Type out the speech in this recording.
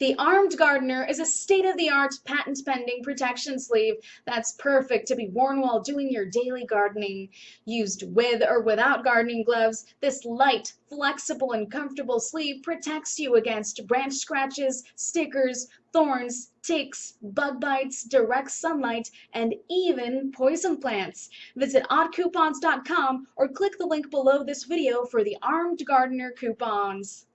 The Armed Gardener is a state-of-the-art, patent-pending protection sleeve that's perfect to be worn while doing your daily gardening. Used with or without gardening gloves, this light, flexible, and comfortable sleeve protects you against branch scratches, stickers, thorns, ticks, bug bites, direct sunlight, and even poison plants. Visit oddcoupons.com or click the link below this video for the Armed Gardener coupons.